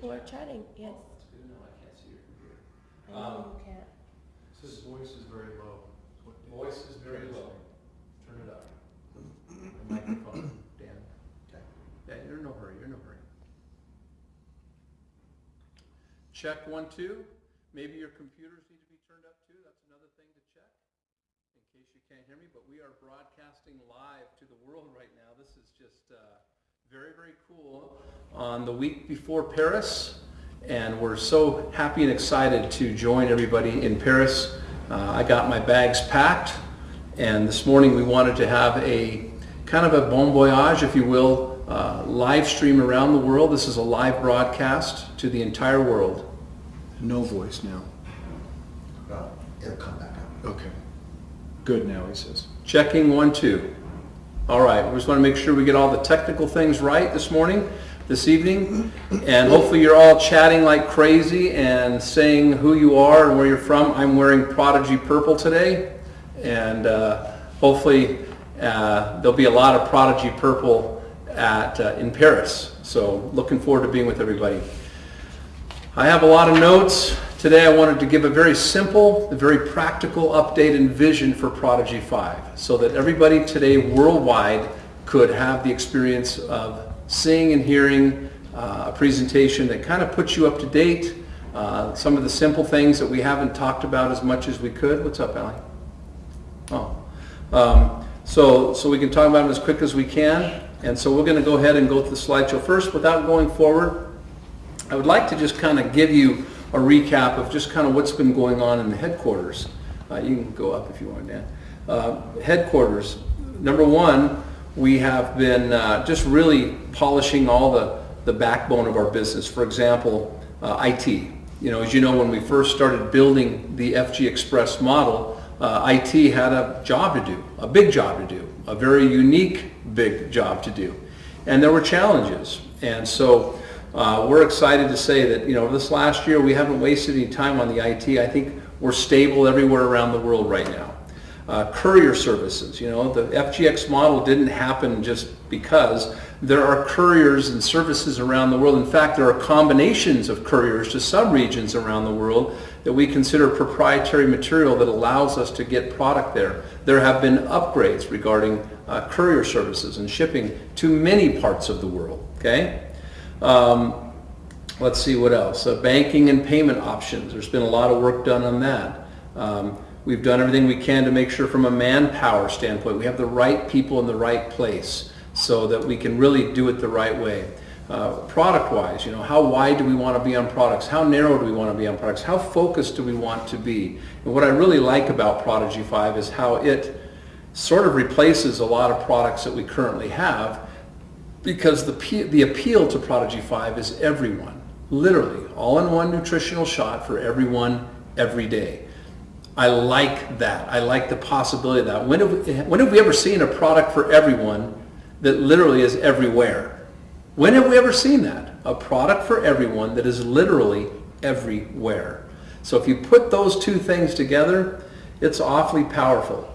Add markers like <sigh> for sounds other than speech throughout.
People are chatting, yes. Oh, That's good to know, I can't see your computer. I know Um, you can't. His voice is very low. is what Voice is very low. Turn it up. <clears throat> The microphone, Dan. Okay. Yeah, you're in no hurry, you're in no hurry. Check one, two. Maybe your computers need to be turned up too, that's another thing to check. In case you can't hear me, but we are broadcasting live to the world right now. This is just, uh, very, very cool. On the week before Paris, and we're so happy and excited to join everybody in Paris. Uh, I got my bags packed, and this morning we wanted to have a kind of a bon voyage, if you will, uh, live stream around the world. This is a live broadcast to the entire world. No voice now. Well, it'll come back up. Okay. Good now, he says. Checking one, two. All right, we just want to make sure we get all the technical things right this morning, this evening, and hopefully you're all chatting like crazy and saying who you are and where you're from. I'm wearing Prodigy Purple today, and uh, hopefully uh, there'll be a lot of Prodigy Purple at uh, in Paris. So looking forward to being with everybody. I have a lot of notes. Today I wanted to give a very simple, very practical update and vision for Prodigy 5 so that everybody today worldwide could have the experience of seeing and hearing uh, a presentation that kind of puts you up to date. Uh, some of the simple things that we haven't talked about as much as we could. What's up, Allie? Oh. Um, so, so we can talk about them as quick as we can. And so we're going to go ahead and go through the slideshow first without going forward. I would like to just kind of give you a recap of just kind of what's been going on in the headquarters. Uh, you can go up if you want, Dan. Uh, headquarters. Number one, we have been uh, just really polishing all the, the backbone of our business. For example, uh, IT. You know, as you know, when we first started building the FGXpress model, uh, IT had a job to do, a big job to do, a very unique big job to do. And there were challenges. And so uh, we're excited to say that, you know, this last year we haven't wasted any time on the IT. I think we're stable everywhere around the world right now. Uh, courier services, you know, the FGX model didn't happen just because there are couriers and services around the world. In fact, there are combinations of couriers to subregions around the world that we consider proprietary material that allows us to get product there. There have been upgrades regarding uh, courier services and shipping to many parts of the world, okay? Um, let's see what else. Uh, banking and payment options. There's been a lot of work done on that. Um, we've done everything we can to make sure from a manpower standpoint we have the right people in the right place so that we can really do it the right way. Uh, product-wise, you know, how wide do we want to be on products? How narrow do we want to be on products? How focused do we want to be? And what I really like about Prodigy 5 is how it sort of replaces a lot of products that we currently have because the, the appeal to Prodigy 5 is everyone, literally, all-in-one nutritional shot for everyone, every day. I like that. I like the possibility of that. When have, we, when have we ever seen a product for everyone that literally is everywhere? When have we ever seen that? A product for everyone that is literally everywhere. So if you put those two things together, it's awfully powerful.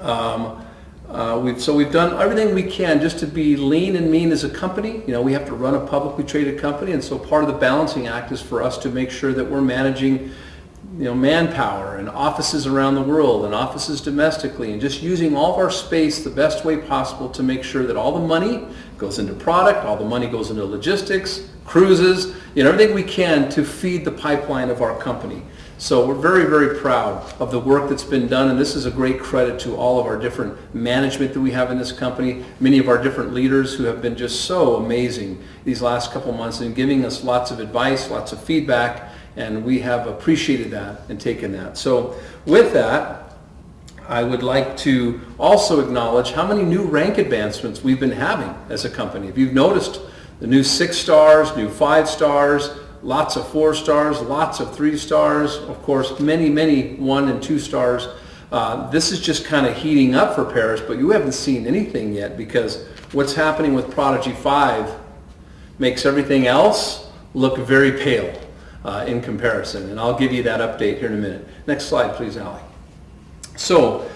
Um, uh, we've, so we've done everything we can just to be lean and mean as a company. You know, we have to run a publicly traded company, and so part of the balancing act is for us to make sure that we're managing, you know, manpower and offices around the world and offices domestically, and just using all of our space the best way possible to make sure that all the money goes into product, all the money goes into logistics, cruises, you know, everything we can to feed the pipeline of our company. So we're very, very proud of the work that's been done, and this is a great credit to all of our different management that we have in this company, many of our different leaders who have been just so amazing these last couple months and giving us lots of advice, lots of feedback, and we have appreciated that and taken that. So with that, I would like to also acknowledge how many new rank advancements we've been having as a company. If you've noticed, the new six stars, new five stars, lots of four stars, lots of three stars, of course, many, many one and two stars. Uh, this is just kind of heating up for Paris, but you haven't seen anything yet because what's happening with Prodigy 5 makes everything else look very pale uh, in comparison. And I'll give you that update here in a minute. Next slide, please, Allie. So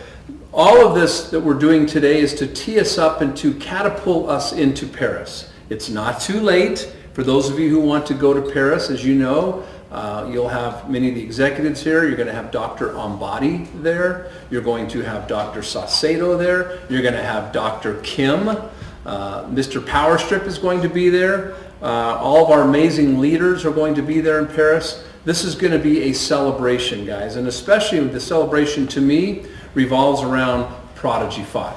all of this that we're doing today is to tee us up and to catapult us into Paris. It's not too late. For those of you who want to go to Paris, as you know, uh, you'll have many of the executives here. You're going to have Dr. Ambati there. You're going to have Dr. Saucedo there. You're going to have Dr. Kim. Uh, Mr. Powerstrip is going to be there. Uh, all of our amazing leaders are going to be there in Paris. This is going to be a celebration, guys. And especially the celebration to me revolves around Prodigy 5.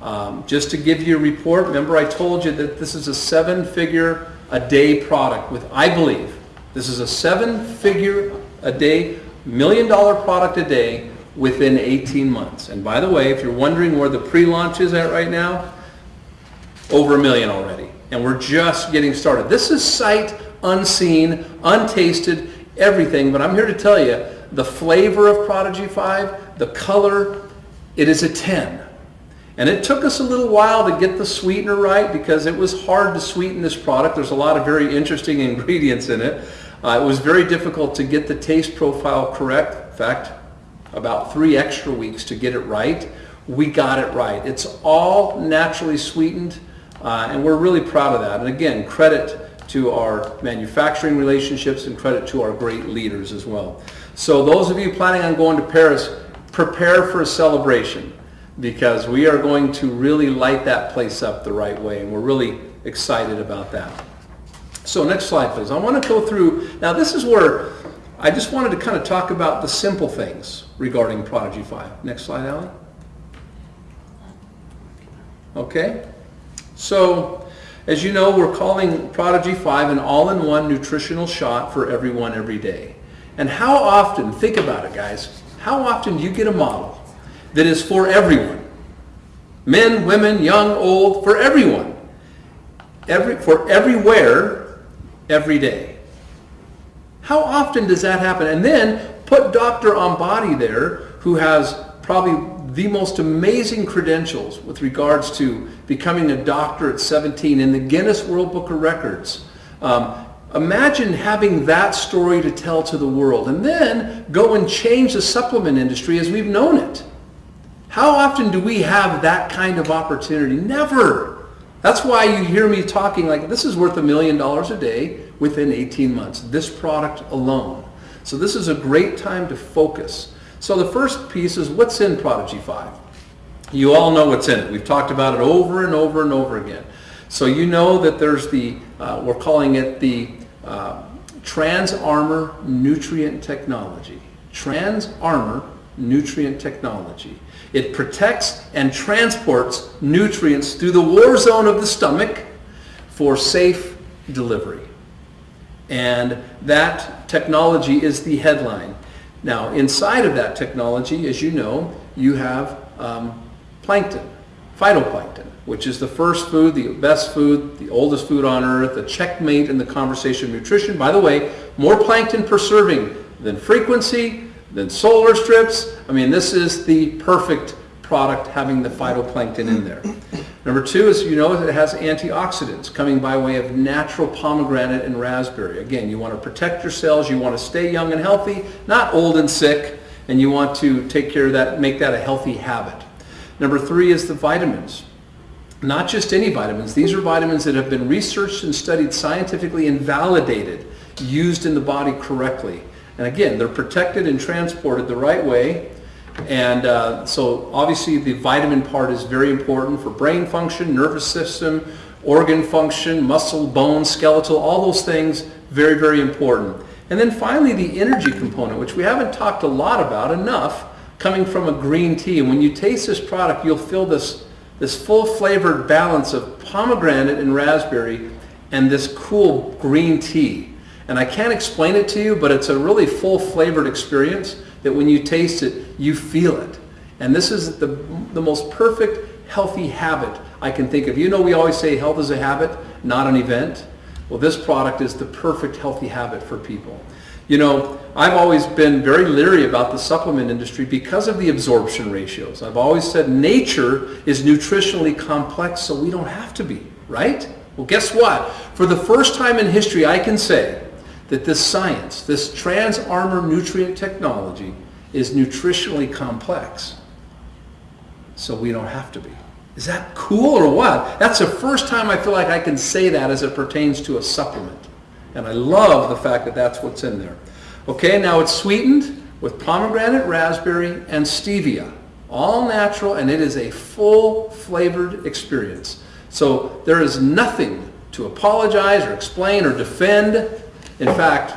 Um, just to give you a report, remember I told you that this is a seven-figure a day product with, I believe, this is a seven-figure a day, million dollar product a day within 18 months. And by the way, if you're wondering where the pre-launch is at right now, over a million already. And we're just getting started. This is sight unseen, untasted, everything. But I'm here to tell you, the flavor of Prodigy 5, the color, it is a 10. And it took us a little while to get the sweetener right because it was hard to sweeten this product. There's a lot of very interesting <laughs> ingredients in it. Uh, it was very difficult to get the taste profile correct. In fact, about three extra weeks to get it right. We got it right. It's all naturally sweetened, uh, and we're really proud of that. And again, credit to our manufacturing relationships and credit to our great leaders as well. So those of you planning on going to Paris, prepare for a celebration because we are going to really light that place up the right way and we're really excited about that. So next slide please. I want to go through, now this is where I just wanted to kind of talk about the simple things regarding Prodigy 5. Next slide, Alan. Okay, so as you know, we're calling Prodigy 5 an all-in-one nutritional shot for everyone every day. And how often, think about it guys, how often do you get a model that is for everyone? Men, women, young, old, for everyone. Every, for everywhere, every day. How often does that happen? And then put Dr. Ambati there, who has probably the most amazing credentials with regards to becoming a doctor at 17 in the Guinness World Book of Records. Um, imagine having that story to tell to the world and then go and change the supplement industry as we've known it. How often do we have that kind of opportunity? Never. That's why you hear me talking like this is worth a million dollars a day within 18 months, this product alone. So this is a great time to focus. So the first piece is what's in Prodigy 5? You all know what's in it. We've talked about it over and over and over again. So you know that there's the, uh, we're calling it the uh, Trans Armor Nutrient Technology. Trans Armor Nutrient Technology. It protects and transports nutrients through the war zone of the stomach for safe delivery. And that technology is the headline. Now, inside of that technology, as you know, you have um, plankton, phytoplankton, which is the first food, the best food, the oldest food on earth, the checkmate in the conversation of nutrition. By the way, more plankton per serving than FrequenSea, than solar strips. I mean, this is the perfect product having the phytoplankton in there. Number two is, you know, it has antioxidants coming by way of natural pomegranate and raspberry. Again, you want to protect your cells, you want to stay young and healthy, not old and sick, and you want to take care of that, make that a healthy habit. Number three is the vitamins. Not just any vitamins. These are vitamins that have been researched and studied scientifically and validated, used in the body correctly. And again, they're protected and transported the right way and uh, so obviously the vitamin part is very important for brain function, nervous system, organ function, muscle, bone, skeletal, all those things, very, very important. And then finally the energy component, which we haven't talked a lot about enough, coming from a green tea. And when you taste this product, you'll feel this, this full flavored balance of pomegranate and raspberry and this cool green tea. And I can't explain it to you, but it's a really full flavored experience that when you taste it, you feel it. And this is the, the most perfect healthy habit I can think of. You know, we always say health is a habit, not an event. Well, this product is the perfect healthy habit for people. You know, I've always been very leery about the supplement industry because of the absorption ratios. I've always said nature is nutritionally complex, so we don't have to be, right? Well, guess what? For the first time in history, I can say that this science, this trans armor nutrient technology, is nutritionally complex. So we don't have to be. Is that cool or what? That's the first time I feel like I can say that as it pertains to a supplement. And I love the fact that that's what's in there. Okay, now it's sweetened with pomegranate, raspberry, and stevia. All natural, and it is a full flavored experience. So there is nothing to apologize or explain or defend. In fact,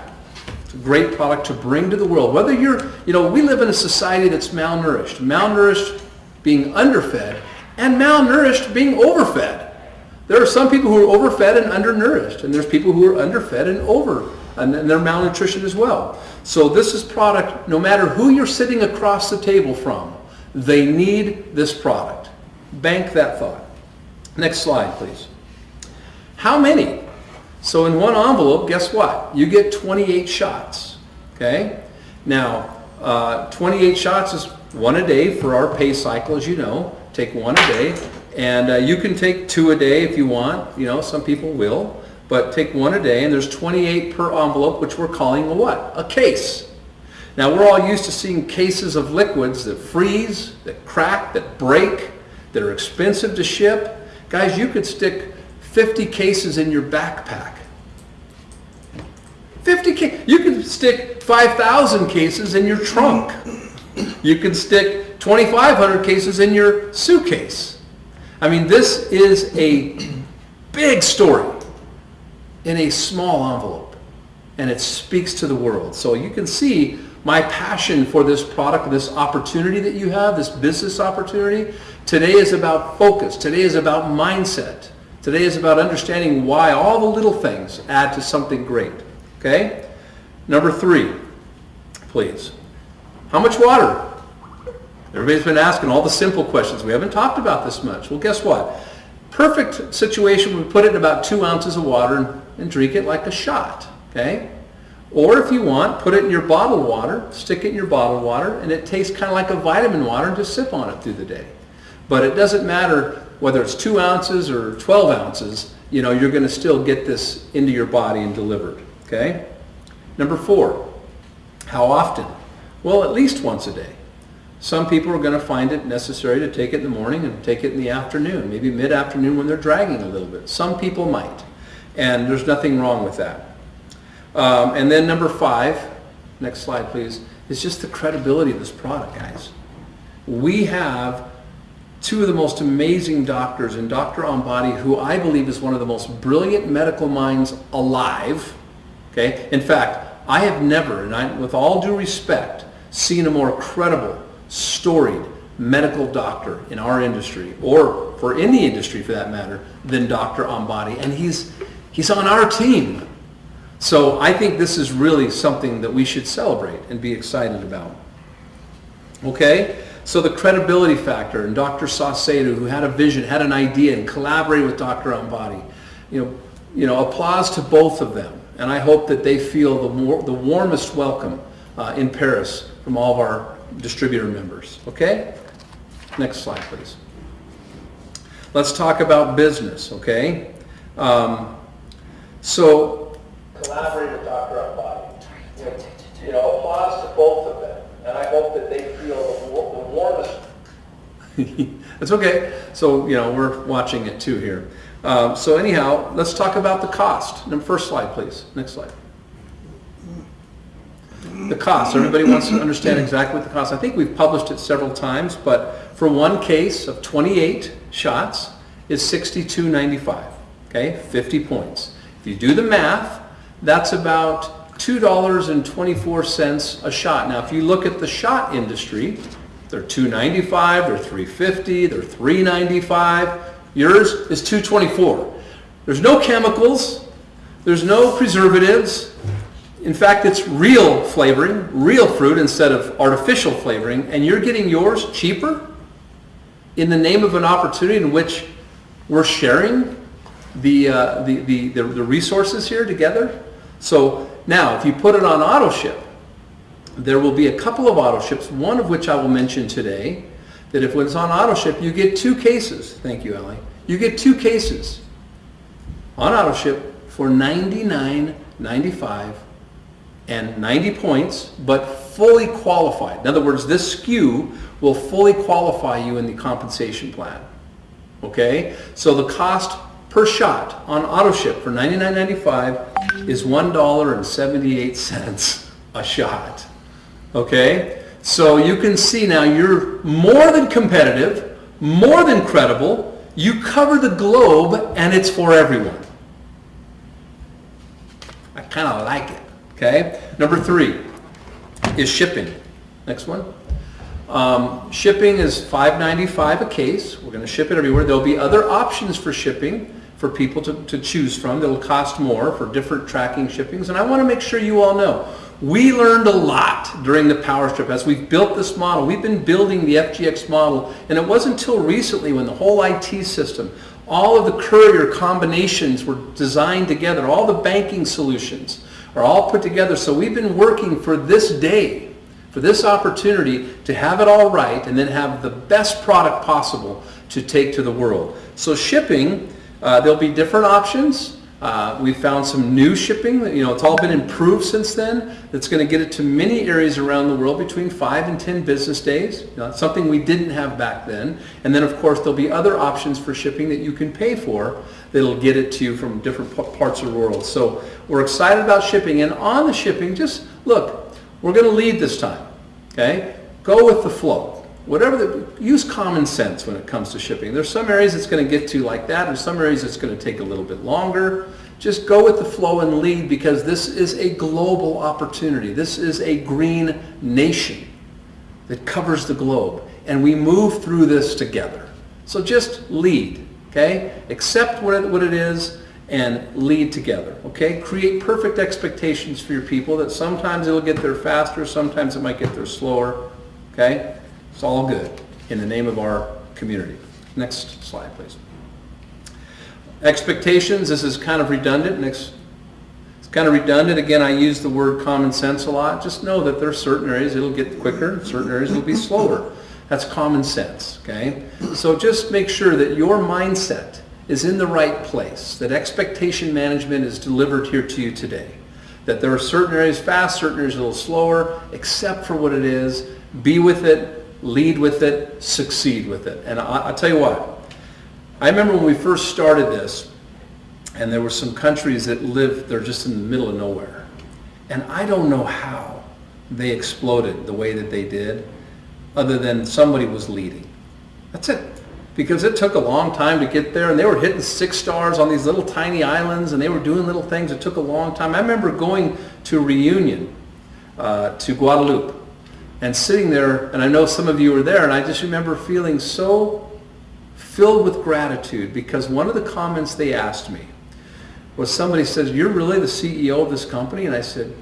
it's a great product to bring to the world. Whether you're, you know, we live in a society that's malnourished. Malnourished being underfed and malnourished being overfed. There are some people who are overfed and undernourished, and there's people who are underfed and over, and they're malnutrition as well. So this is product, no matter who you're sitting across the table from, they need this product. Bank that thought. Next slide, please. How many? So in one envelope, guess what? You get 28 shots, okay? Now, uh, 28 shots is one a day for our pay cycle, as you know. Take one a day. And uh, you can take two a day if you want. You know, some people will. But take one a day, and there's 28 per envelope, which we're calling a what? A case. Now, we're all used to seeing cases of liquids that freeze, that crack, that break, that are expensive to ship. Guys, you could stick 50 cases in your backpack. 50 cases. You could stick 5,000 cases in your trunk. You could stick 2,500 cases in your suitcase. I mean, this is a big story in a small envelope, and it speaks to the world. So you can see my passion for this product, this opportunity that you have, this business opportunity. Today is about focus. Today is about mindset. Today is about understanding why all the little things add to something great. Okay? Number three, please. How much water? Everybody's been asking all the simple questions. We haven't talked about this much. Well, guess what? Perfect situation, we put it in about two ounces of water and, and drink it like a shot, okay? Or if you want, put it in your bottled water, stick it in your bottled water, and it tastes kind of like a vitamin water and just sip on it through the day. But it doesn't matter whether it's two ounces or 12 ounces, you know, you're going to still get this into your body and delivered, okay? Number four, how often? Well, at least once a day. Some people are going to find it necessary to take it in the morning and take it in the afternoon, maybe mid-afternoon when they're dragging a little bit. Some people might, and there's nothing wrong with that. Um, and then number five, next slide please, is just the credibility of this product, guys. We have two of the most amazing doctors and Dr. Ambati, who I believe is one of the most brilliant medical minds alive. Okay, in fact, I have never, and I, with all due respect, seen a more credible storied medical doctor in our industry, or for any industry for that matter, than Dr. Ambati. And he's, he's on our team. So I think this is really something that we should celebrate and be excited about. Okay? So the credibility factor, and Dr. Saucedo, who had a vision, had an idea, and collaborated with Dr. Ambati, you know, you know, applause to both of them. And I hope that they feel the, more, the warmest welcome uh, in Paris from all of our distributor members. Okay? Next slide, please. Let's talk about business, okay? Um, so, collaborate with Dr. Know, you know, applause to both of them. And I hope that they feel the, the warmest. That's <laughs> okay. So, you know, we're watching it too here. Um, so anyhow, let's talk about the cost. First slide, please. Next slide the cost. Everybody wants to understand exactly what the cost. I think we've published it several times, but for one case of 28 shots is 62.95. Okay, 50 points. If you do the math, that's about $2.24 a shot. Now, if you look at the shot industry, they're 295, they're 350, they're 395. Yours is 224. There's no chemicals, there's no preservatives, in fact, it's real flavoring, real fruit instead of artificial flavoring, and you're getting yours cheaper in the name of an opportunity in which We're sharing the, uh, the, the, the the resources here together. So now, if you put it on auto ship, there will be a couple of auto ships, one of which I will mention today, that if it's on auto ship, you get two cases. Thank you, Ellie. You get two cases on auto ship for $99.95 and 90 points, but fully qualified. In other words, this SKU will fully qualify you in the compensation plan. Okay? So the cost per shot on auto ship for $99.95 is $1.78 a shot. Okay? So you can see now you're more than competitive, more than credible. You cover the globe and it's for everyone. I kind of like it. Okay? Number three is shipping. Next one. Um, shipping is $5.95 a case. We're going to ship it everywhere. There'll be other options for shipping for people to, to choose from that'll cost more for different tracking shippings. And I want to make sure you all know we learned a lot during the power strip as we've built this model. We've been building the FGX model, and it wasn't until recently when the whole IT system, all of the courier combinations were designed together, all the banking solutions are all put together. So we've been working for this day, for this opportunity to have it all right and then have the best product possible to take to the world. So shipping, uh, there'll be different options. Uh, we found some new shipping. You know, it's all been improved since then. That's going to get it to many areas around the world between five and ten business days. You know, something we didn't have back then. And then, of course, there'll be other options for shipping that you can pay for that'll get it to you from different parts of the world. So we're excited about shipping. And on the shipping, just look, we're going to lead this time. Okay, go with the flow whatever the, use common sense when it comes to shipping. There's some areas it's going to get to like that. There's some areas it's going to take a little bit longer. Just go with the flow and lead because this is a global opportunity. This is a green nation that covers the globe. And we move through this together. So just lead, okay? Accept what it, what it is and lead together, okay? Create perfect expectations for your people that sometimes it'll get there faster, sometimes it might get there slower, okay? It's all good in the name of our community. Next slide, please. Expectations, this is kind of redundant. Next, it's kind of redundant. Again, I use the word common sense a lot. Just know that there are certain areas it'll get quicker, certain areas it'll be slower. That's common sense, okay? So just make sure that your mindset is in the right place, that expectation management is delivered here to you today. That there are certain areas fast, certain areas a little slower, accept for what it is, be with it, lead with it, succeed with it. And I, will tell you what, I remember when we first started this, and there were some countries that lived, they're just in the middle of nowhere. And I don't know how they exploded the way that they did, other than somebody was leading. That's it. Because it took a long time to get there, and they were hitting six stars on these little tiny islands, and they were doing little things. It took a long time. I remember going to reunion uh, to Guadeloupe, and sitting there, and I know some of you were there, and I just remember feeling so filled with gratitude because one of the comments they asked me was somebody says, you're really the CEO of this company? And I said,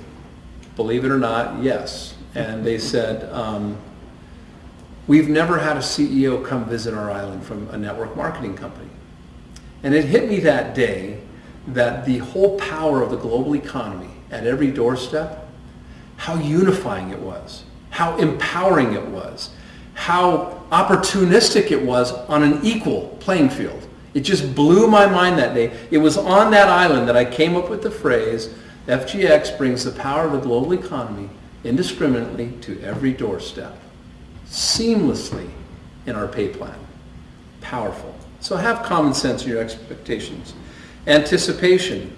believe it or not, yes. And they said, um, we've never had a CEO come visit our island from a network marketing company. And it hit me that day that the whole power of the global economy at every doorstep, how unifying it was how empowering it was, how opportunistic it was on an equal playing field. It just blew my mind that day. It was on that island that I came up with the phrase, FGX brings the power of the global economy indiscriminately to every doorstep, seamlessly in our pay plan. Powerful. So have common sense in your expectations. Anticipation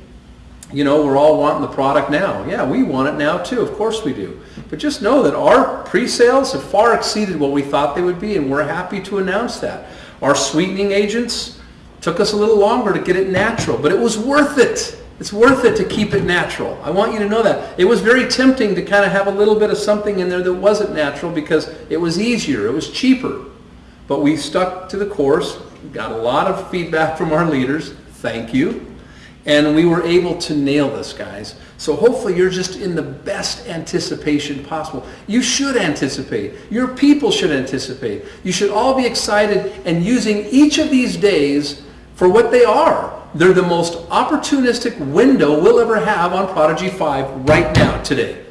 you know, we're all wanting the product now. Yeah, we want it now too. Of course we do. But just know that our pre-sales have far exceeded what we thought they would be, and we're happy to announce that. Our sweetening agents took us a little longer to get it natural, but it was worth it. It's worth it to keep it natural. I want you to know that. It was very tempting to kind of have a little bit of something in there that wasn't natural because it was easier, it was cheaper. But we stuck to the course, got a lot of feedback from our leaders. Thank you. And we were able to nail this, guys. So hopefully you're just in the best anticipation possible. You should anticipate. Your people should anticipate. You should all be excited and using each of these days for what they are. They're the most opportunistic window we'll ever have on Prodigy 5 right now, today.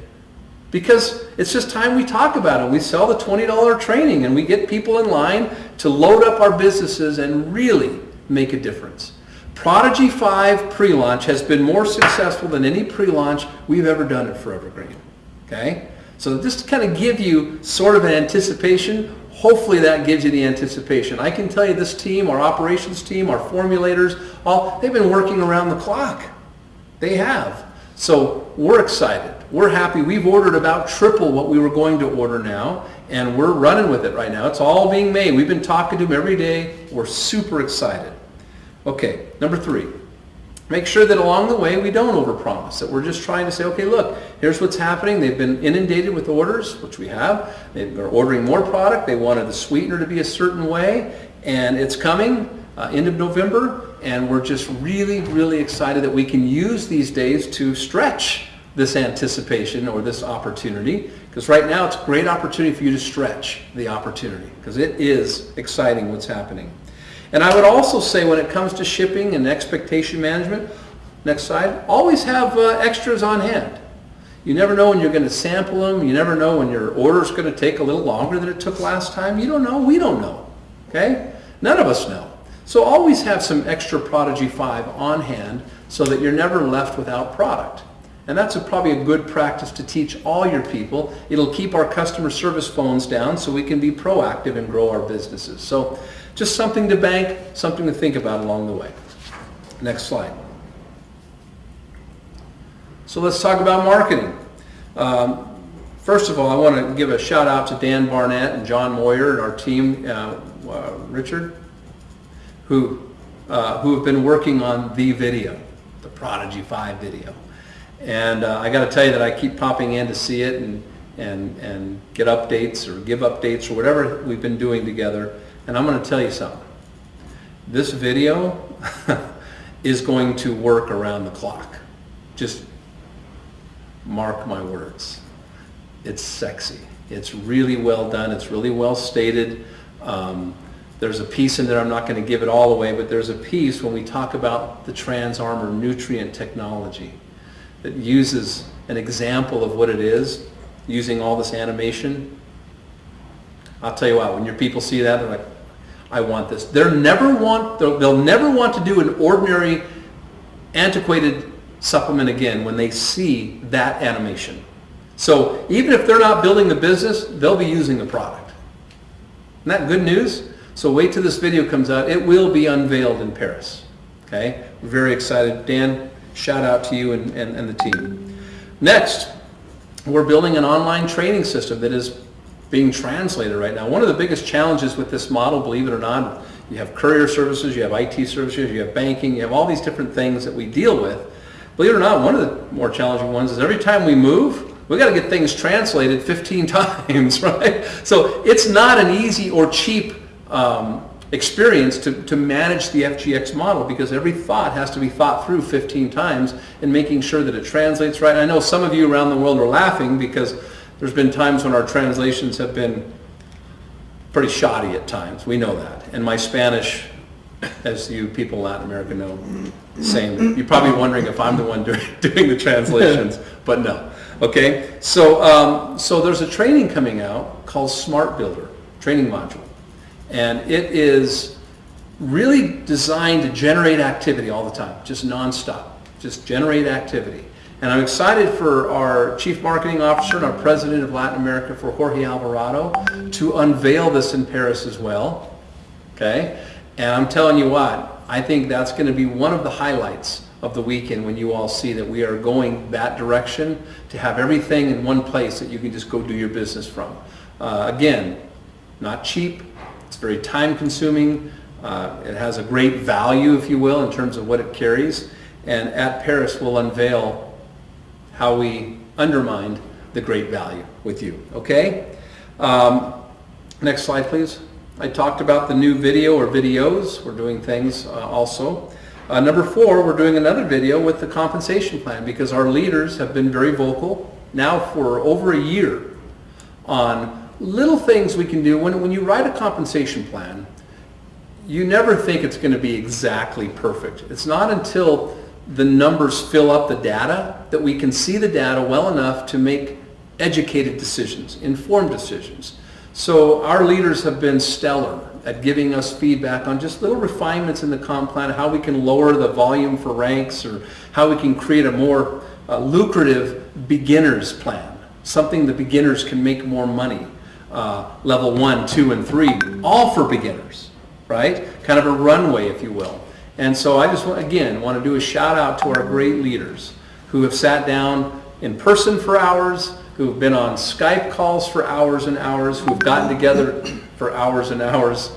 Because it's just time we talk about it. We sell the $20 training and we get people in line to load up our businesses and really make a difference. Prodigy 5 pre-launch has been more successful than any pre-launch we've ever done at Forever Green. Okay? So just to kind of give you sort of an anticipation, hopefully that gives you the anticipation. I can tell you this team, our operations team, our formulators, all they've been working around the clock. They have. So we're excited. We're happy. We've ordered about triple what we were going to order now, and we're running with it right now. It's all being made. We've been talking to them every day. We're super excited. Okay, number three. Make sure that along the way we don't overpromise, that we're just trying to say, okay, look, here's what's happening. They've been inundated with orders, which we have. They're ordering more product. They wanted the sweetener to be a certain way, and it's coming uh, end of November, and we're just really, really excited that we can use these days to stretch this anticipation or this opportunity because right now it's a great opportunity for you to stretch the opportunity because it is exciting what's happening. And I would also say when it comes to shipping and expectation management, next slide, always have uh, extras on hand. You never know when you're going to sample them. You never know when your order is going to take a little longer than it took last time. You don't know. We don't know. Okay? None of us know. So always have some extra Prodigy 5 on hand so that you're never left without product. And that's a, probably a good practice to teach all your people. It'll keep our customer service phones down so we can be proactive and grow our businesses. So just something to bank, something to think about along the way. Next slide. So let's talk about marketing. Um, first of all, I want to give a shout out to Dan Barnett and John Moyer and our team, uh, uh, Richard, who, uh, who have been working on the video, the Prodigy 5 video. And uh, I got to tell you that I keep popping in to see it and, and, and get updates or give updates or whatever we've been doing together. And I'm going to tell you something. This video <laughs> is going to work around the clock. Just mark my words. It's sexy. It's really well done. It's really well stated. Um, there's a piece in there, I'm not going to give it all away, but there's a piece when we talk about the TransArmor nutrient technology that uses an example of what it is using all this animation. I'll tell you what, when your people see that, they're like, I want this. They'll never want, they'll, they'll never want to do an ordinary antiquated supplement again when they see that animation. So even if they're not building the business, they'll be using the product. Isn't that good news? So wait till this video comes out. It will be unveiled in Paris. Okay? We're very excited. Dan, shout out to you and, and, and the team. Next, we're building an online training system that is being translated right now. One of the biggest challenges with this model, believe it or not, you have courier services, you have IT services, you have banking, you have all these different things that we deal with. Believe it or not, one of the more challenging ones is every time we move, we got to get things translated 15 <laughs> times, right? So it's not an easy or cheap um, experience to, to manage the FGX model because every thought has to be thought through 15 times and making sure that it translates right. I know some of you around the world are laughing because there's been times when our translations have been pretty shoddy at times. We know that. And my Spanish, as you people in Latin America know, same. You're probably wondering if I'm the one <laughs> doing, the translations, but no. Okay, so, um, so there's a training coming out called Smart Builder, training module. And it is really designed to generate activity all the time, just nonstop, just generate activity. And I'm excited for our Chief Marketing Officer and our President of Latin America, for Jorge Alvarado, to unveil this in Paris as well. Okay? And I'm telling you what, I think that's going to be one of the highlights of the weekend when you all see that we are going that direction to have everything in one place that you can just go do your business from. Uh, again, not cheap, it's very time consuming. Uh, it has a great value, if you will, in terms of what it carries. And at Paris, we'll unveil how we undermined the great value with you. Okay? Um, next slide, please. I talked about the new video or videos. We're doing things uh, also. Uh, number four, we're doing another video with the compensation plan because our leaders have been very vocal now for over a year on little things we can do. When, when you write a compensation plan, you never think it's going to be exactly perfect. It's not until the numbers fill up the data that we can see the data well enough to make educated decisions, informed decisions. So our leaders have been stellar at giving us feedback on just little refinements in the comp plan, how we can lower the volume for ranks or how we can create a more uh, lucrative beginners plan, something the beginners can make more money. Uh, level one, two, and three, all for beginners, right? Kind of a runway, if you will. And so I just, again, want to do a shout out to our great leaders who have sat down in person for hours, who have been on Skype calls for hours and hours, who have gotten together for hours and hours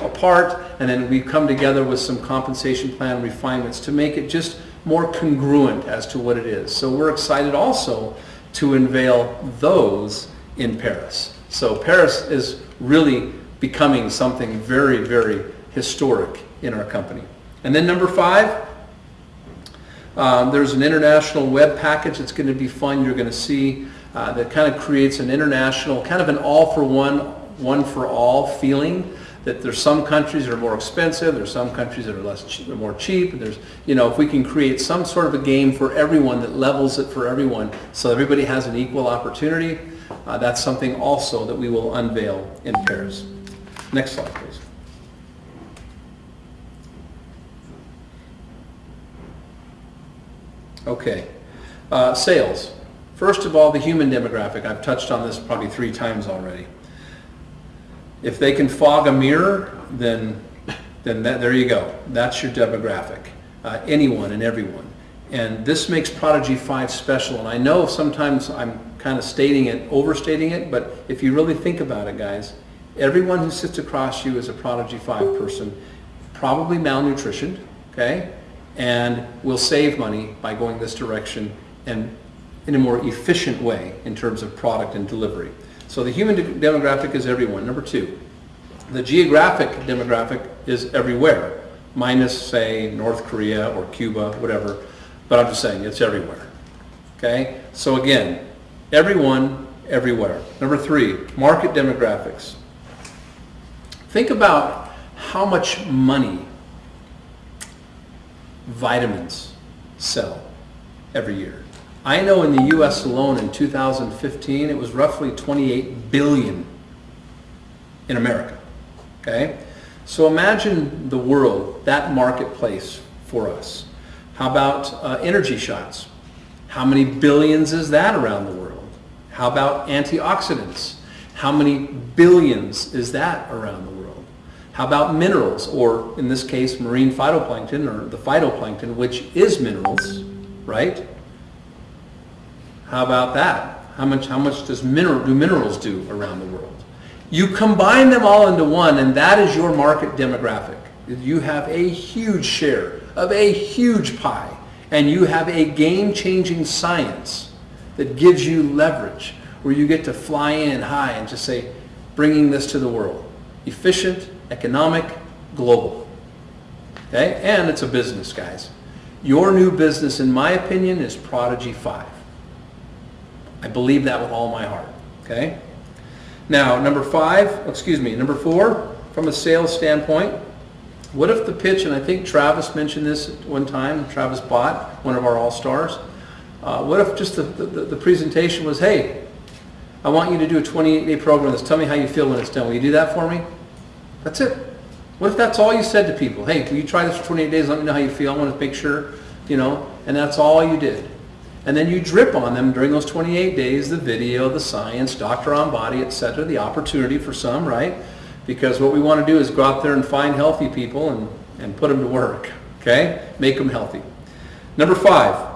apart, and then we've come together with some compensation plan refinements to make it just more congruent as to what it is. So we're excited also to unveil those in Paris. So Paris is really becoming something very, very historic in our company. And then number five, um, there's an international web package that's going to be fun. You're going to see uh, that kind of creates an international, kind of an all-for-one, one-for-all feeling. That there's some countries that are more expensive, there's some countries that are less more cheap. and There's, you know, if we can create some sort of a game for everyone that levels it for everyone, so everybody has an equal opportunity, uh, that's something also that we will unveil in Paris. Next slide, please. Okay, uh, sales. First of all, the human demographic. I've touched on this probably three times already. If they can fog a mirror, then, then that, there you go. That's your demographic. Uh, anyone and everyone. And this makes Prodigy 5 special. And I know sometimes I'm kind of stating it, overstating it, but if you really think about it, guys, everyone who sits across you is a Prodigy 5 person, probably malnutritioned, okay? And we'll save money by going this direction and in a more efficient way in terms of product and delivery. So the human de demographic is everyone. Number two, the geographic demographic is everywhere, minus, say, North Korea or Cuba, whatever. But I'm just saying, it's everywhere. Okay? So again, everyone, everywhere. Number three, market demographics. Think about how much money vitamins sell every year. I know in the U.S. alone in 2015, it was roughly 28 billion in America. Okay? So imagine the world, that marketplace for us. How about uh, energy shots? How many billions is that around the world? How about antioxidants? How many billions is that around the world? How about minerals, or in this case, marine phytoplankton, or the phytoplankton, which is minerals, right? How about that? How much, how much does mineral, do minerals do around the world? You combine them all into one, and that is your market demographic. You have a huge share of a huge pie, and you have a game-changing science that gives you leverage, where you get to fly in high and just say, bringing this to the world. Efficient, economic, global. Okay? And it's a business, guys. Your new business, in my opinion, is Prodigy 5. I believe that with all my heart. Okay? Now, number five, excuse me, number four, from a sales standpoint, what if the pitch, and I think Travis mentioned this one time, Travis Bott, one of our all-stars, uh, what if just the, the, the, presentation was, hey, I want you to do a 28-day program tell me how you feel when it's done. Will you do that for me? That's it. What if that's all you said to people? Hey, will you try this for 28 days? Let me know how you feel. I want to make sure, you know, and that's all you did. And then you drip on them during those 28 days, the video, the science, doctor Ambati, etc., the opportunity for some, right? Because what we want to do is go out there and find healthy people and, and put them to work, okay? Make them healthy. Number five,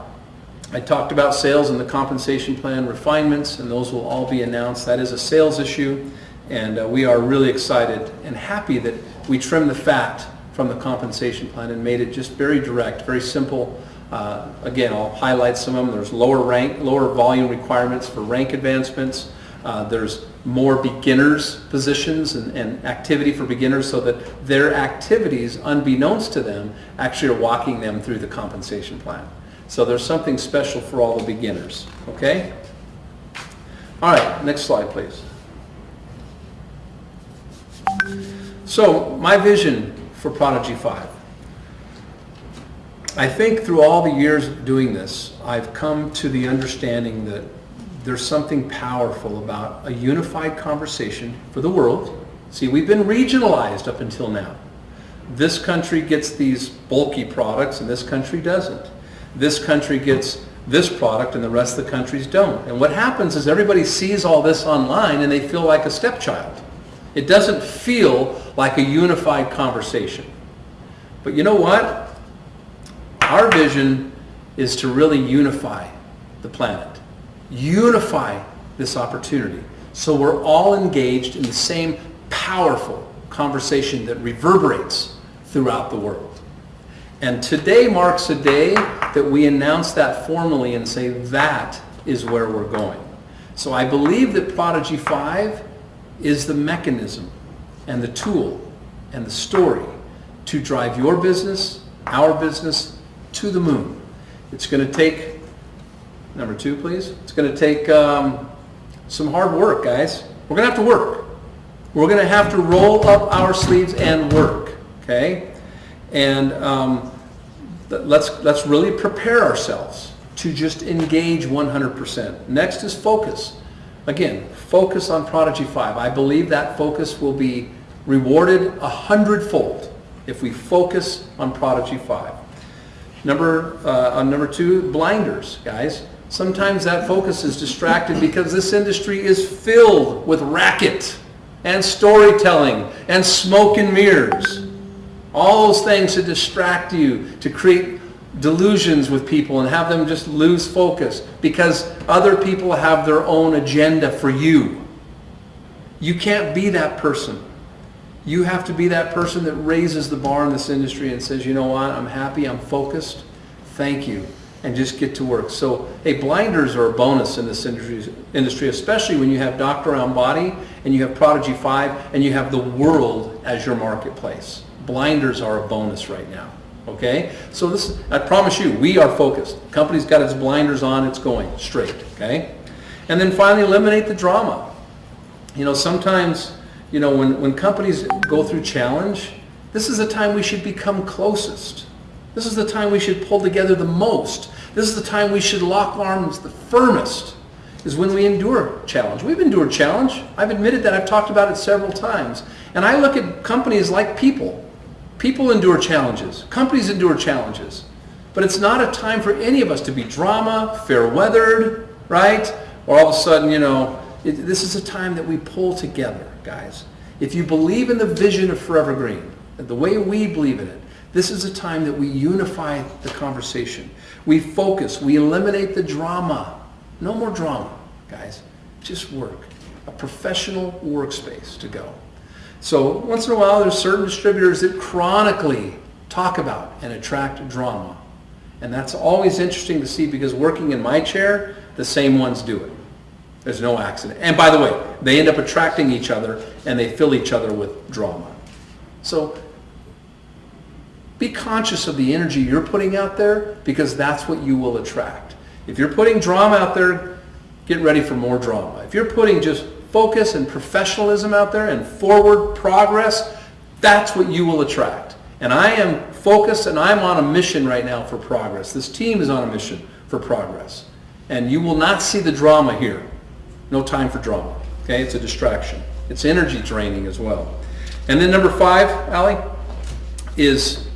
I talked about sales and the compensation plan refinements, and those will all be announced. That is a sales issue, and uh, we are really excited and happy that we trimmed the fat from the compensation plan and made it just very direct, very simple, uh, again, I'll highlight some of them. There's lower rank, lower volume requirements for rank advancements. Uh, there's more beginners positions and, and, activity for beginners so that their activities, unbeknownst to them, actually are walking them through the compensation plan. So there's something special for all the beginners, okay? All right, next slide, please. So my vision for Prodigy 5. I think through all the years doing this, I've come to the understanding that there's something powerful about a unified conversation for the world. See, we've been regionalized up until now. This country gets these bulky products and this country doesn't. This country gets this product and the rest of the countries don't. And what happens is everybody sees all this online and they feel like a stepchild. It doesn't feel like a unified conversation. But you know what? Our vision is to really unify the planet, unify this opportunity. So we're all engaged in the same powerful conversation that reverberates throughout the world. And today marks a day that we announce that formally and say that is where we're going. So I believe that Prodigy 5 is the mechanism and the tool and the story to drive your business, our business, to the moon. It's going to take, number two please, it's going to take um, some hard work guys. We're going to have to work. We're going to have to roll up our sleeves and work, okay? And um, let's, let's really prepare ourselves to just engage 100%. Next is focus. Again, focus on Prodigy 5. I believe that focus will be rewarded a hundredfold if we focus on Prodigy 5. Number, uh, on number two, blinders, guys. Sometimes that focus is distracted because this industry is filled with racket and storytelling and smoke and mirrors. All those things to distract you, to create delusions with people and have them just lose focus because other people have their own agenda for you. You can't be that person. You have to be that person that raises the bar in this industry and says, you know what, I'm happy, I'm focused, thank you, and just get to work. So, hey, blinders are a bonus in this industry, industry especially when you have Dr. Ambati and you have Prodigy 5 and you have the world as your marketplace. Blinders are a bonus right now. Okay? So this, I promise you, we are focused. The company's got its blinders on, it's going straight. Okay? And then finally, eliminate the drama. You know, sometimes, you know, when, when companies go through challenge, this is the time we should become closest. This is the time we should pull together the most. This is the time we should lock arms the firmest, is when we endure challenge. We've endured challenge. I've admitted that. I've talked about it several times. And I look at companies like people. People endure challenges. Companies endure challenges. But it's not a time for any of us to be drama, fair-weathered, right? Or all of a sudden, you know, it, this is a time that we pull together, guys. If you believe in the vision of Forever Green, the way we believe in it, this is a time that we unify the conversation. We focus. We eliminate the drama. No more drama, guys. Just work. A professional workspace to go. So once in a while, there's certain distributors that chronically talk about and attract drama. And that's always interesting to see because working in my chair, the same ones do it. There's no accident. And by the way, they end up attracting each other and they fill each other with drama. So be conscious of the energy you're putting out there because that's what you will attract. If you're putting drama out there, get ready for more drama. If you're putting just focus and professionalism out there and forward progress, that's what you will attract. And I am focused and I'm on a mission right now for progress. This team is on a mission for progress. And you will not see the drama here. No time for drama. Okay, it's a distraction. It's energy draining as well. And then number five, Allie, is,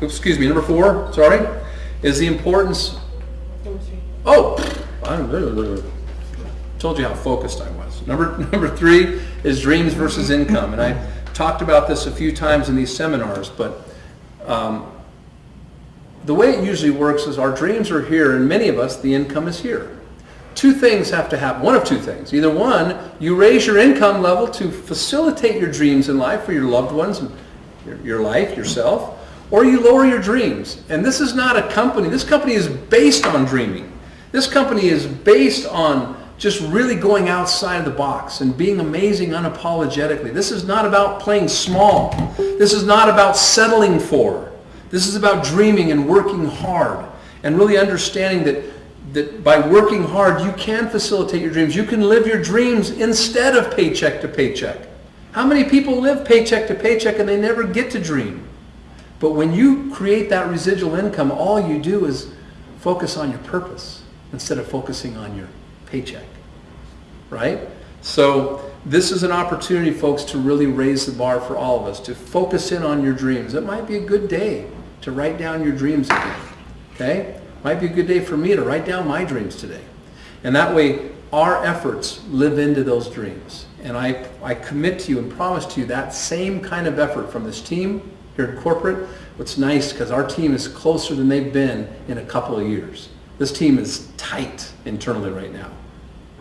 oops, excuse me, number four, sorry, is the importance, oh, I told you how focused I was. Number, <laughs> number three is dreams versus income. And I talked about this a few times in these seminars, but um, the way it usually works is our dreams are here, and many of us, the income is here. Two things have to happen. One of two things. Either one, you raise your income level to facilitate your dreams in life for your loved ones, your, your life, yourself, or you lower your dreams. And this is not a company. This company is based on dreaming. This company is based on just really going outside of the box and being amazing unapologetically. This is not about playing small. This is not about settling for. This is about dreaming and working hard and really understanding that, that by working hard, you can facilitate your dreams. You can live your dreams instead of paycheck to paycheck. How many people live paycheck to paycheck and they never get to dream? But when you create that residual income, all you do is focus on your purpose instead of focusing on your paycheck. Right? So this is an opportunity, folks, to really raise the bar for all of us, to focus in on your dreams. It might be a good day to write down your dreams again. Okay? Might be a good day for me to write down my dreams today. And that way, our efforts live into those dreams. And I, I commit to you and promise to you that same kind of effort from this team here at corporate. What's nice, because our team is closer than they've been in a couple of years. This team is tight internally right now.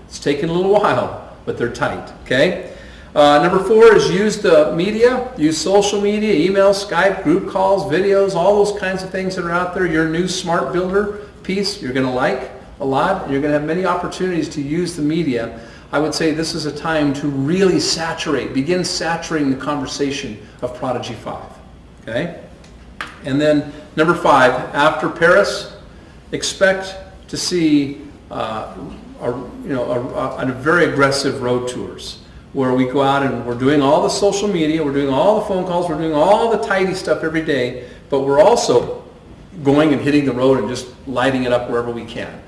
It's taken a little while, but they're tight, okay? Uh, number four is use the media, use social media, email, Skype, group calls, videos, all those kinds of things that are out there. Your new smart builder piece you're going to like a lot. You're going to have many opportunities to use the media. I would say this is a time to really saturate, begin saturating the conversation of Prodigy 5. Okay? And then number five, after Paris, expect to see uh, a, you know, a, a, very aggressive road tours where we go out and we're doing all the social media, we're doing all the phone calls, we're doing all the tidy stuff every day, but we're also going and hitting the road and just lighting it up wherever we can.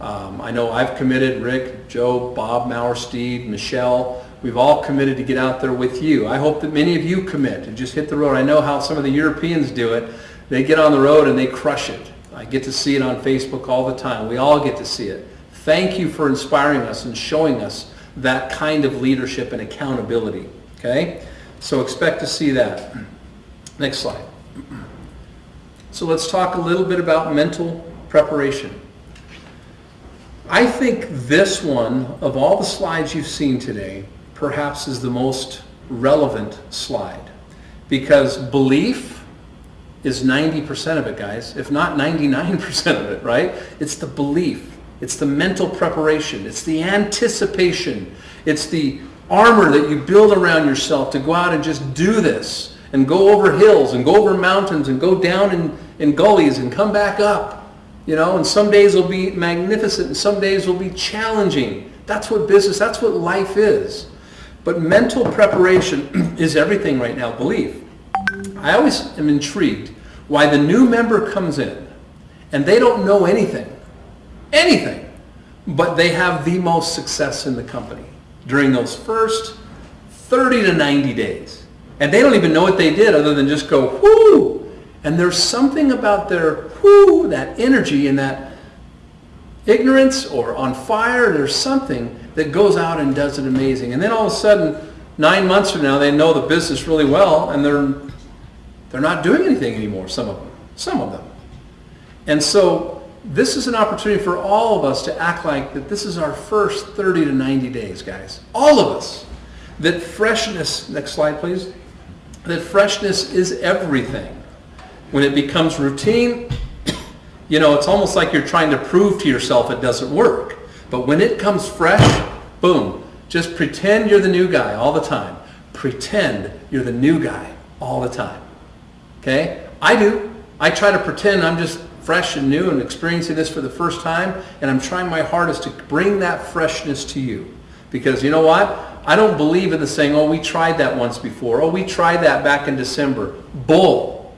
Um, I know I've committed, Rick, Joe, Bob, Mauersteed, Michelle, we've all committed to get out there with you. I hope that many of you commit and just hit the road. I know how some of the Europeans do it. They get on the road and they crush it. I get to see it on Facebook all the time. We all get to see it. Thank you for inspiring us and showing us that kind of leadership and accountability. Okay? So expect to see that. Next slide. So let's talk a little bit about mental preparation. I think this one, of all the slides you've seen today, perhaps is the most relevant slide. Because belief is 90% of it, guys, if not 99% of it, right? It's the belief. It's the mental preparation. It's the anticipation. It's the armor that you build around yourself to go out and just do this and go over hills and go over mountains and go down in, in gullies and come back up. You know, and some days will be magnificent and some days will be challenging. That's what business, that's what life is. But mental preparation <clears throat> is everything right now, belief. I always am intrigued why the new member comes in and they don't know anything, anything, but they have the most success in the company during those first 30 to 90 days. And they don't even know what they did other than just go, whoo! And there's something about their whoo, that energy and that ignorance or on fire, there's something that goes out and does it amazing. And then all of a sudden, nine months from now, they know the business really well and they're, they're not doing anything anymore, some of them. Some of them. And so this is an opportunity for all of us to act like that this is our first 30 to 90 days, guys. All of us. That freshness, next slide please, that freshness is everything. When it becomes routine, <coughs> you know, it's almost like you're trying to prove to yourself it doesn't work. But when it comes fresh, boom, just pretend you're the new guy all the time. Pretend you're the new guy all the time. Okay? I do. I try to pretend I'm just fresh and new and experiencing this for the first time, and I'm trying my hardest to bring that freshness to you. Because you know what? I don't believe in the saying, oh, we tried that once before. Oh, we tried that back in December. Bull.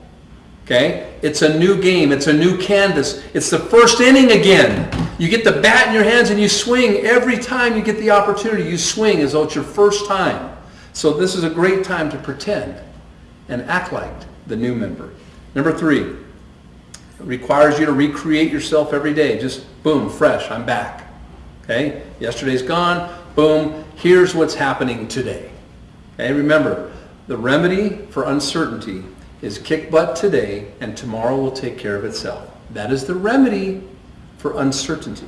Okay? It's a new game. It's a new canvas. It's the first inning again. You get the bat in your hands and you swing every time you get the opportunity. You swing as though it's your first time. So this is a great time to pretend and act like the new member. Number three, it requires you to recreate yourself every day. Just boom, fresh, I'm back. Okay? Yesterday's gone. Boom, here's what's happening today. Okay? Remember, the remedy for uncertainty is kick butt today and tomorrow will take care of itself. That is the remedy for uncertainty.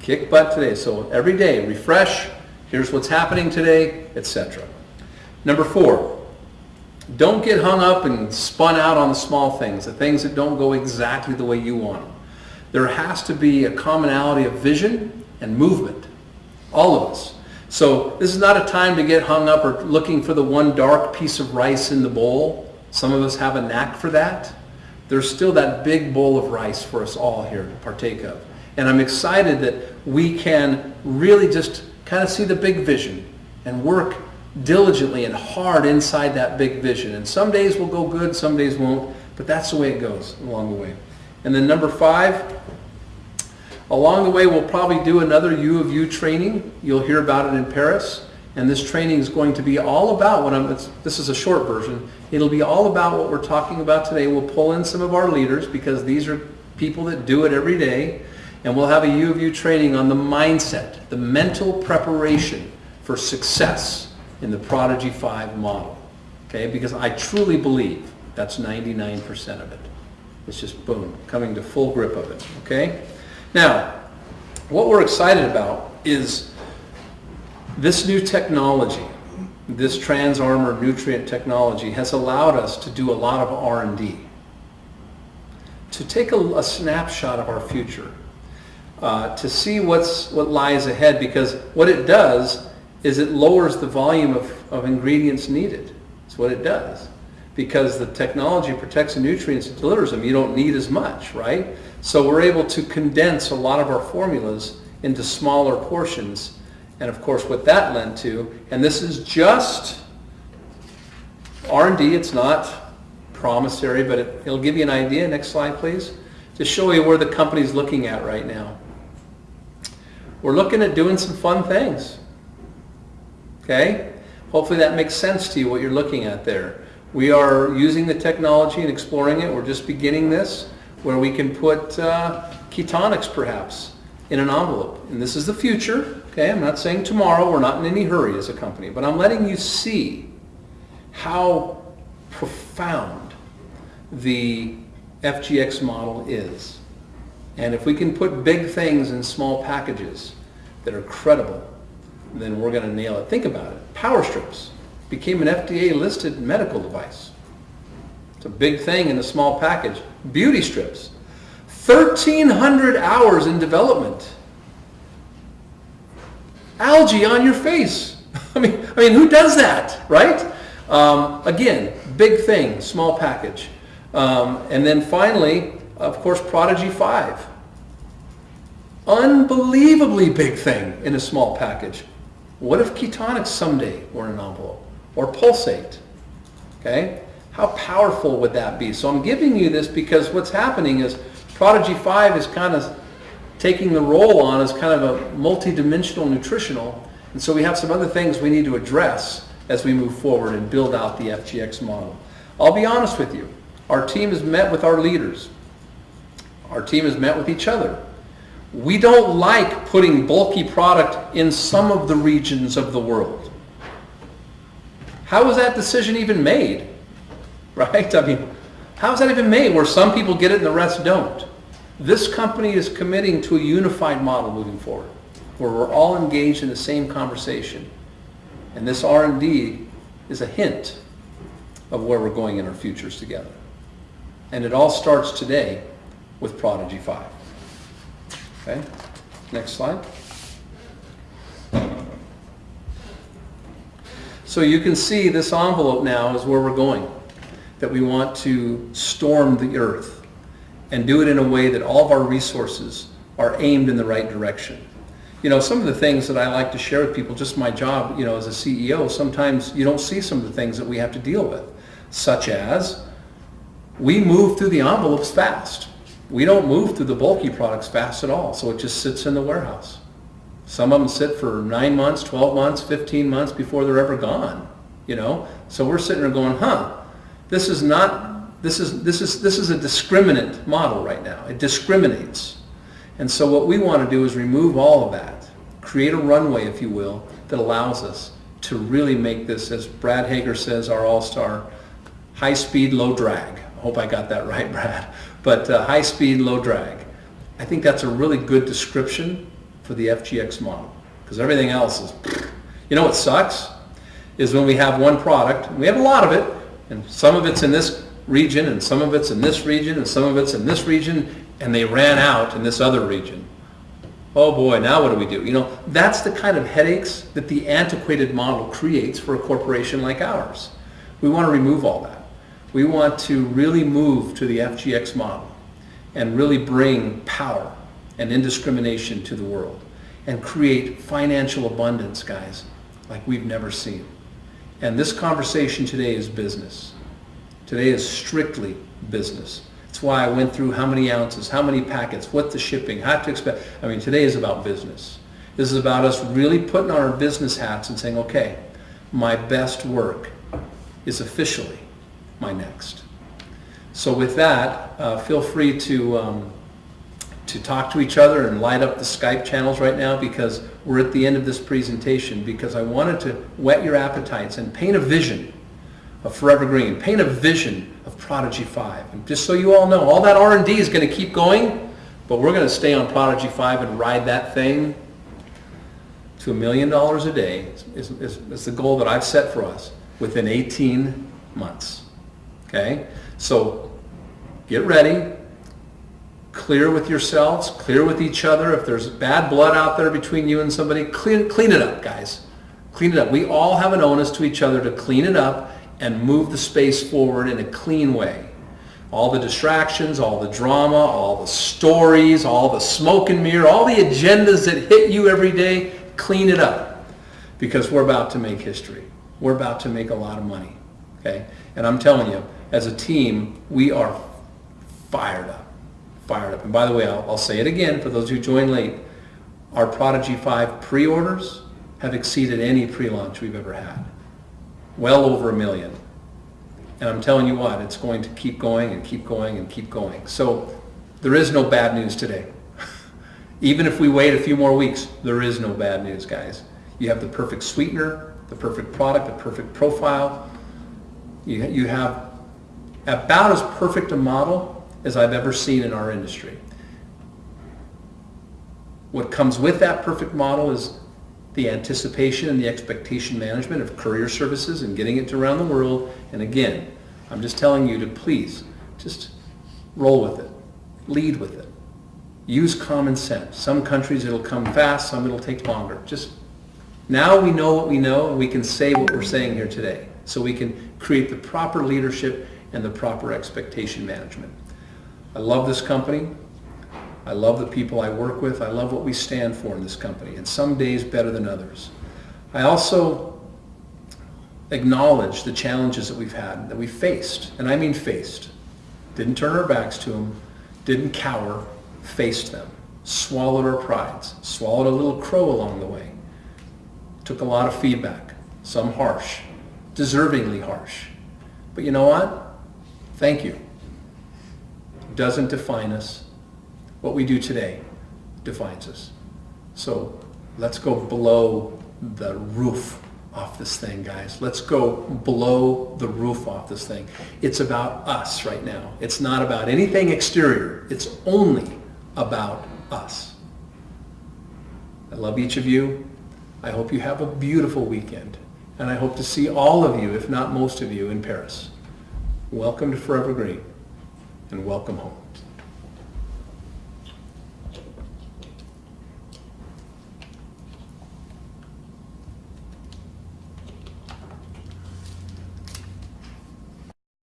Kick butt today. So every day, refresh, here's what's happening today, etc. Number four, don't get hung up and spun out on the small things, the things that don't go exactly the way you want them. There has to be a commonality of vision and movement. All of us. So this is not a time to get hung up or looking for the one dark piece of rice in the bowl. Some of us have a knack for that. There's still that big bowl of rice for us all here to partake of. And I'm excited that we can really just kind of see the big vision and work diligently and hard inside that big vision. And some days will go good, some days won't, but that's the way it goes along the way. And then number five, along the way we'll probably do another U of U training. You'll hear about it in Paris. And this training is going to be all about what I'm, this is a short version. It'll be all about what we're talking about today. We'll pull in some of our leaders because these are people that do it every day. And we'll have a U of U training on the mindset, the mental preparation for success in the Prodigy 5 model. Okay, because I truly believe that's 99% of it. It's just boom, coming to full grip of it. Okay? Now, what we're excited about is this new technology, this trans-armor nutrient technology has allowed us to do a lot of R&D. To take a, a snapshot of our future, uh, to see what's, what lies ahead because what it does is it lowers the volume of, of ingredients needed. That's what it does. Because the technology protects the nutrients and delivers them, you don't need as much, right? So we're able to condense a lot of our formulas into smaller portions. And of course what that led to, and this is just R&D, it's not promissory, but it, it'll give you an idea. Next slide, please. To show you where the company's looking at right now. We're looking at doing some fun things. Okay? Hopefully that makes sense to you, what you're looking at there. We are using the technology and exploring it. We're just beginning this, where we can put uh, ketonics, perhaps, in an envelope. And this is the future. Okay? I'm not saying tomorrow. We're not in any hurry as a company. But I'm letting you see how profound the FGX model is. And if we can put big things in small packages that are credible, then we're going to nail it. Think about it. Power strips became an FDA listed medical device. It's a big thing in a small package. Beauty strips. 1,300 hours in development. Algae on your face. <laughs> I mean, I mean, who does that, right? Um, again, big thing, small package. Um, and then finally, of course, Prodigy 5. Unbelievably big thing in a small package. What if ketonics someday were an envelope? Or pulsate? Okay? How powerful would that be? So I'm giving you this because what's happening is Prodigy 5 is kind of taking the role on as kind of a multi-dimensional nutritional. And so we have some other things we need to address as we move forward and build out the FGX model. I'll be honest with you. Our team has met with our leaders. Our team has met with each other. We don't like putting bulky product in some of the regions of the world. How was that decision even made? <laughs> Right? I mean, how is that even made where some people get it and the rest don't? This company is committing to a unified model moving forward where we're all engaged in the same conversation. And this R&D is a hint of where we're going in our futures together. And it all starts today with Prodigy 5. Okay, next slide. So you can see this envelope now is where we're going, that we want to storm the earth and do it in a way that all of our resources are aimed in the right direction. You know, some of the things that I like to share with people, just my job, you know, as a CEO, sometimes you don't see some of the things that we have to deal with, such as we move through the envelopes fast. We don't move through the bulky products fast at all, so it just sits in the warehouse. Some of them sit for 9 months, 12 months, 15 months before they're ever gone, you know? So we're sitting there going, huh, this is not, this is, this is, this is a discriminant model right now. It discriminates. And so what we want to do is remove all of that, create a runway, if you will, that allows us to really make this, as Brad Hager says, our all-star, high speed, low drag. I hope I got that <laughs> right, Brad. But uh, high speed, low drag. I think that's a really good description for the FGX model because everything else is, <sniffs> you know what sucks? Is when we have one product, we have a lot of it, and some of it's in this region, and some of it's in this region, and some of it's in this region, and they ran out in this other region. Oh boy, now what do we do? You know, that's the kind of headaches that the antiquated model creates for a corporation like ours. We want to remove all that. We want to really move to the FGX model and really bring power and indiscrimination to the world and create financial abundance, guys, like we've never seen. And this conversation today is business. Today is strictly business. That's why I went through how many ounces, how many packets, what the shipping, how to expect. I mean, today is about business. This is about us really putting on our business hats and saying, okay, my best work is officially my next. So with that, uh, feel free to, um, to talk to each other and light up the Skype channels right now because we're at the end of this presentation because I wanted to whet your appetites and paint a vision of Forever Green, paint a vision of Prodigy 5. And just so you all know, all that R&D is going to keep going, but we're going to stay on Prodigy 5 and ride that thing to a million dollars a day is, is, is the goal that I've set for us within 18 months. Okay? So get ready, clear with yourselves, clear with each other. If there's bad blood out there between you and somebody, clean, clean it up, guys. Clean it up. We all have an onus to each other to clean it up and move the space forward in a clean way. All the distractions, all the drama, all the stories, all the smoke and mirror, all the agendas that hit you every day, clean it up because we're about to make history. We're about to make a lot of money. Okay? And I'm telling you, as a team, we are fired up. Fired up. And by the way, I'll, I'll say it again for those who joined late. Our Prodigy 5 pre-orders have exceeded any pre-launch we've ever had. Well over a million. And I'm telling you what, it's going to keep going and keep going and keep going. So there is no bad news today. <laughs> Even if we wait a few more weeks, there is no bad news, guys. You have the perfect sweetener, the perfect product, the perfect profile. You, you have about as perfect a model as I've ever seen in our industry. What comes with that perfect model is the anticipation and the expectation management of courier services and getting it to around the world. And again, I'm just telling you to please just roll with it, lead with it. Use common sense. Some countries it'll come fast, some it'll take longer. Just now we know what we know and we can say what we're saying here today. So we can create the proper leadership and the proper expectation management. I love this company. I love the people I work with. I love what we stand for in this company, and some days better than others. I also acknowledge the challenges that we've had, that we faced, and I mean faced. Didn't turn our backs to them, didn't cower, faced them, swallowed our prides, swallowed a little crow along the way. Took a lot of feedback, some harsh, deservingly harsh. But you know what? Thank you. Doesn't define us. What we do today defines us. So let's go below the roof off this thing, guys. Let's go blow the roof off this thing. It's about us right now. It's not about anything exterior. It's only about us. I love each of you. I hope you have a beautiful weekend. And I hope to see all of you, if not most of you, in Paris. Welcome to Forever Green and welcome home.